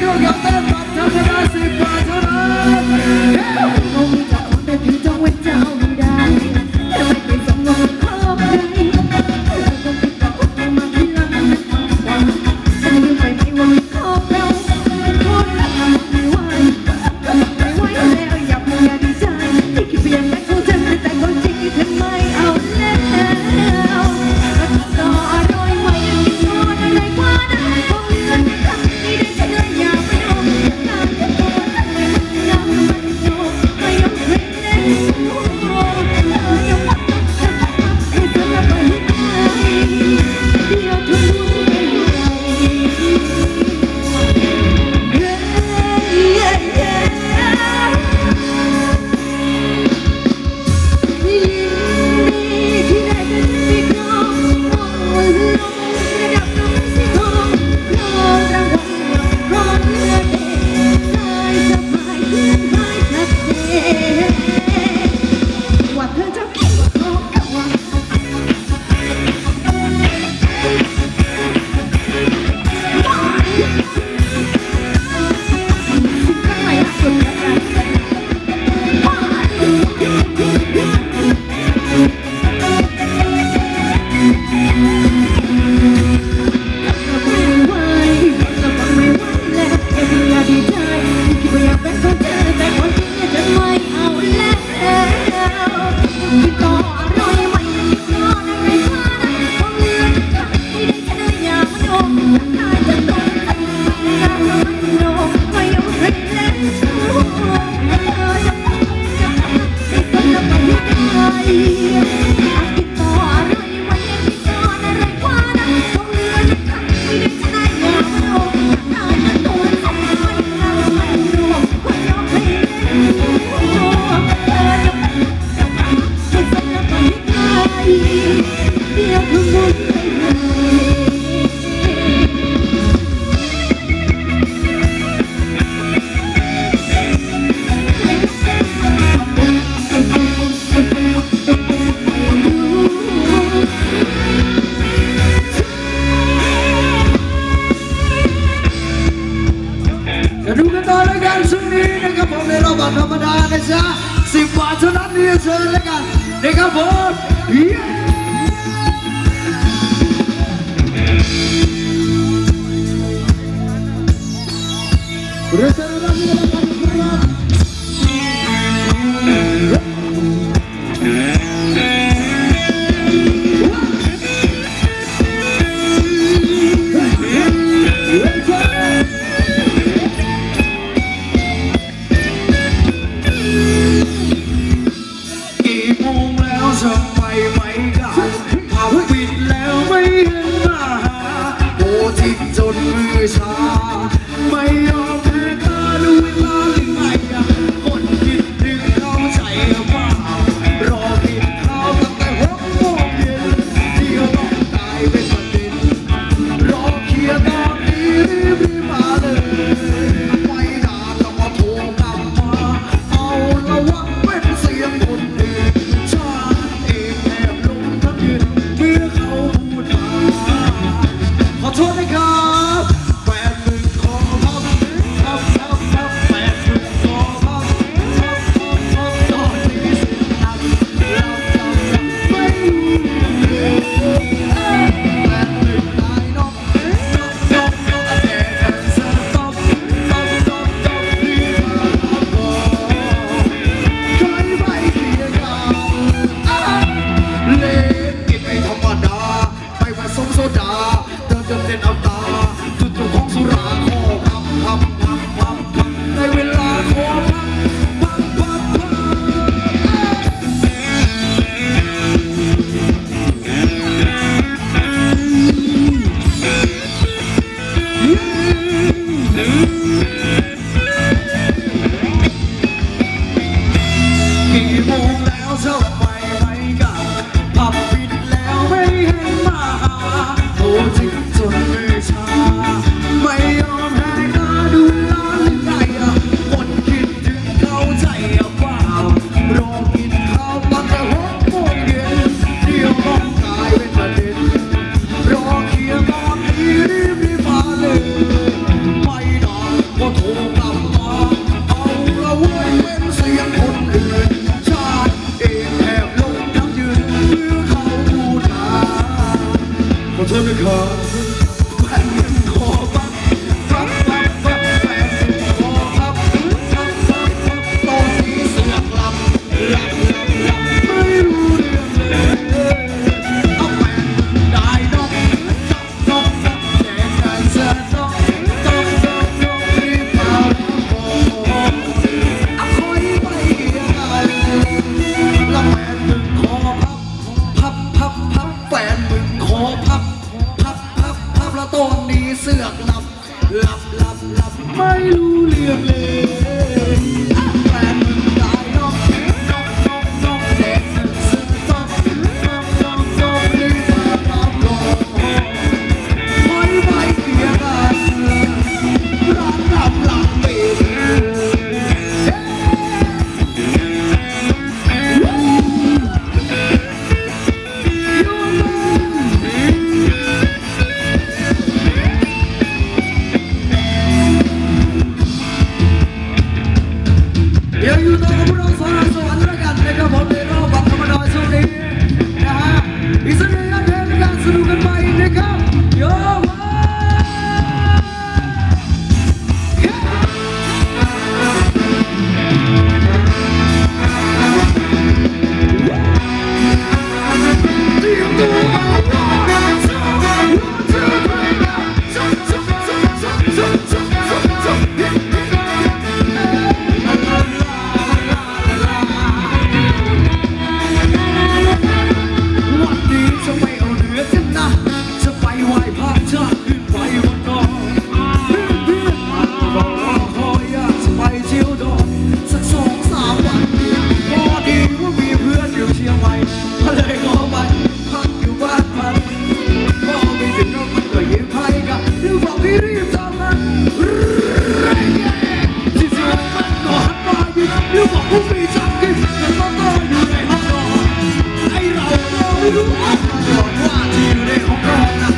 Yo, yo, yo, yo, Let's look at, they. Yeah. to the รู้ว่าที่อยู่ในของเรานะ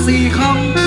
gì không?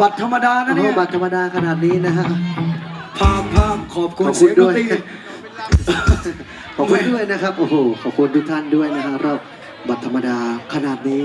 บัตรธรรมดานะเนี่ยบัตรธรรมดาขนาดนี้นะฮะภาพภาพขอบคุณเสียงดนตรีขอบคุณด้วยนะครับโอ้โหขอบคุณทุกท่านด้วยนะฮะเราบัตรธรรมดาขนาดนี้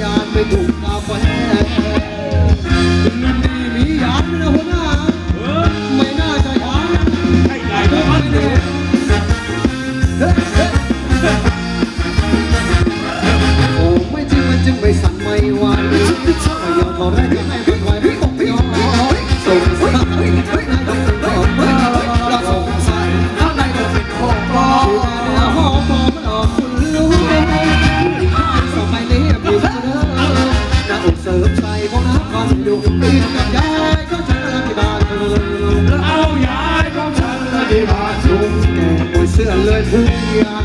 ญาณไปถูก Yeah.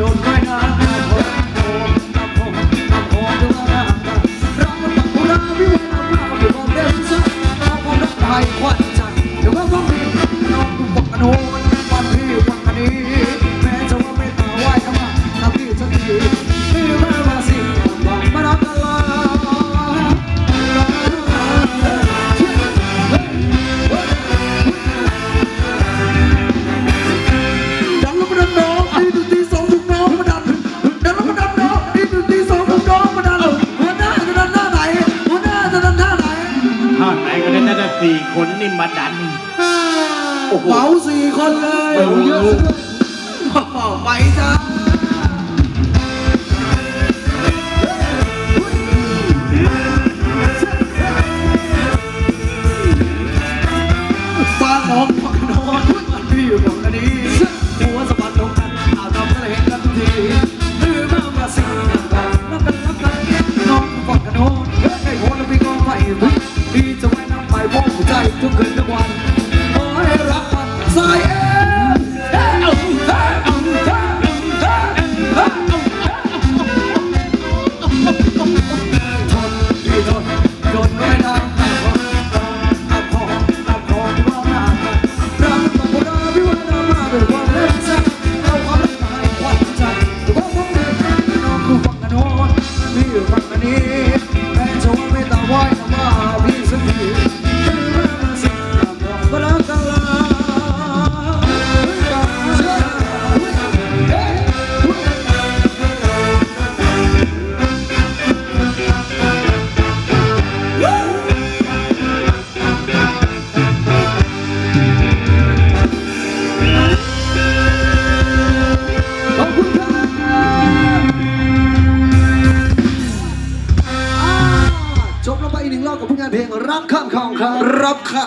don't mind. สี่คนนี่มาดันเบาสี่คนเลยโอ้โหเยอะไปจ้าฟ้านนองฝั่โน้นพี่อยู่ฝั่งนี้ ค่ะ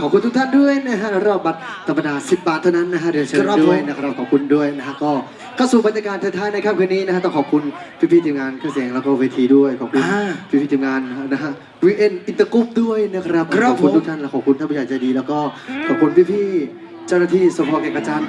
ขอบคุณทุกท่านด้วยนะฮะรอบบัตรธรรมดา 10 บาทเท่านั้นนะฮะเดี๋ยวเชิญด้วยนะครับขอบคุณด้วยนะฮะก็เข้าสู่บรรยากาศท้ายๆในค่ำคืนนี้นะฮะต้องขอบคุณพี่ๆทีมงานเครื่องเสียงแล้วก็เวทีด้วยขอบคุณพี่ๆทีมงานนะฮะวีเอ็นอินเตอร์กรุ๊ปด้วยนะครับขอบคุณทุกท่านและขอบคุณท่านผู้ใหญ่ใจดี แล้วก็ขอบคุณพี่ๆเจ้าหน้าที่สพแก่งกระจานด้วย